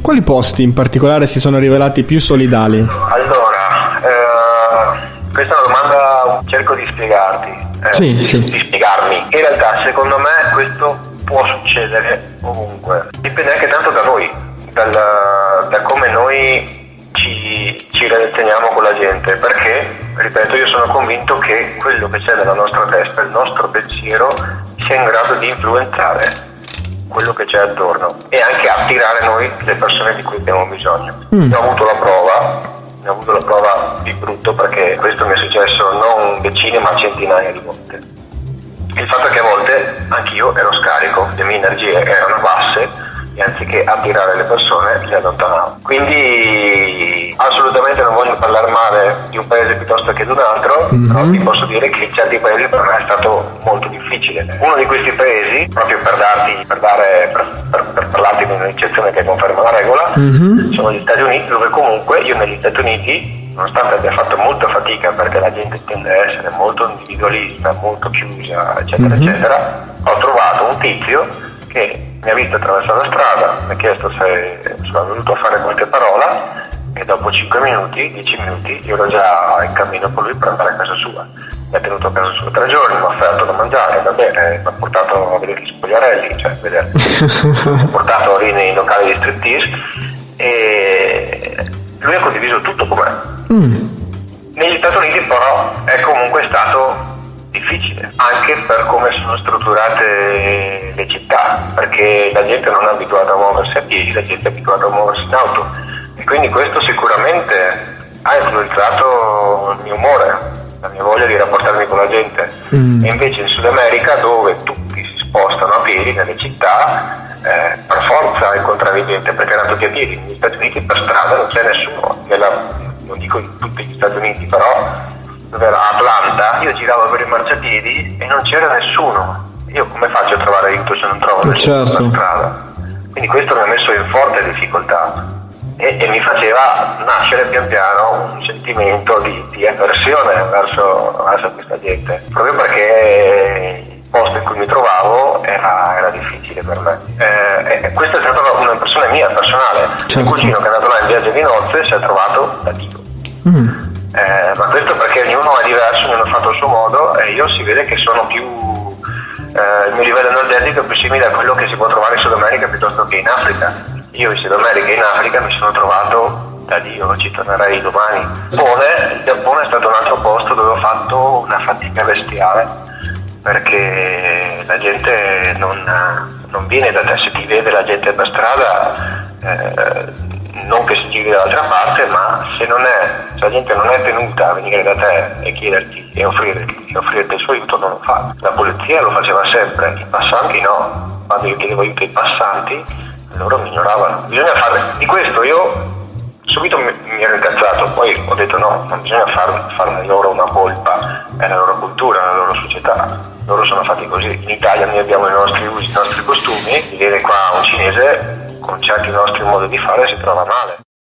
Quali posti in particolare si sono rivelati più solidali? Allora, eh, questa è una domanda cerco di spiegarti, eh, Sì, di, sì. di spiegarmi. In realtà secondo me questo può succedere ovunque, dipende anche tanto da noi, dal, da come noi ci, ci relazioniamo con la gente, perché, ripeto, io sono convinto che quello che c'è nella nostra testa, il nostro pensiero, sia in grado di influenzare quello che c'è attorno e anche attirare noi le persone di cui abbiamo bisogno. Mm. Ne ho avuto la prova, ne ho avuto la prova di brutto perché questo mi è successo non decine ma centinaia di volte. Il fatto è che a volte anch'io ero scarico, le mie energie erano basse e anziché attirare le persone le allontanavo. Quindi assolutamente non voglio parlare male di un paese piuttosto che di un altro, Mhm. però ti posso dire che in certi paesi per me è stato molto difficile. Uno di questi paesi, proprio per darti, per dare, per, per- per parlarti di un'eccezione che conferma la regola, Mhm. sono gli Stati Uniti dove comunque io negli Stati Uniti, nonostante abbia fatto molta fatica perché la gente tende a essere molto individualista, molto chiusa, eccetera, Mhm. eccetera, ho trovato un tizio che mi ha visto attraversare la strada, mi ha chiesto se sono venuto a fare qualche parola e dopo 5 minuti, 10 minuti, io ero già in cammino con lui per andare a casa sua. Mi ha tenuto a casa sua tre giorni, mi ha offerto da mangiare, va bene, mi ha portato a vedere gli spogliarelli, cioè a vedere mi ha portato lì nei locali di striptease e lui ha condiviso tutto con me. Mm. Negli Stati Uniti però è comunque stato difficile, anche per come sono strutturate le città, perché la gente non è abituata a muoversi a piedi, la gente è abituata a muoversi in auto e quindi questo sicuramente ha influenzato il mio umore, la mia voglia di rapportarmi con la gente. Mm. E invece in Sud America dove tutti si spostano a piedi nelle città, eh, per forza incontravi gente perché erano tutti a piedi, negli Stati Uniti per strada non c'è nessuno, Nella- non dico in tutti gli Stati Uniti però dove era Atlanta, io giravo per i marciapiedi e non c'era nessuno. Io come faccio a trovare aiuto se non trovo Eh, nessuno certo. strada? Quindi questo mi ha messo in forte difficoltà e, e mi faceva nascere pian piano un sentimento di, di avversione verso, verso questa gente, proprio perché il posto in cui mi trovavo era, era difficile per me. Eh, e questa è stata una impressione mia, personale. Certo. Il cugino che è andato là in viaggio di nozze si è trovato da Dio. Mm. Eh, ma questo perché ognuno è diverso, ognuno ha fatto il suo modo e io si vede che sono più eh, il mio livello energetico è più simile a quello che si può trovare in Sud America piuttosto che in Africa. Io in Sud America e in Africa mi sono trovato da Dio, ci tornerei domani. Giappone, il Giappone è stato un altro posto dove ho fatto una fatica bestiale perché la gente non, non viene da te, se ti vede la gente per strada eh, non che si giri dall'altra parte, ma se, è, se la gente non è tenuta a venire da te e chiederti e offrirti, e offrirti il suo aiuto, non lo fa. La polizia lo faceva sempre, i passanti no. Quando io chiedevo aiuto ai passanti, loro mi ignoravano. Bisogna fare. Di questo io subito mi, mi ero incazzato, poi ho detto no, non bisogna far, farne loro una colpa, è la loro cultura, la loro società. Loro sono fatti così. In Italia noi abbiamo i nostri usi, i nostri costumi, vedere qua un cinese con certi nostri modi di fare si trova male.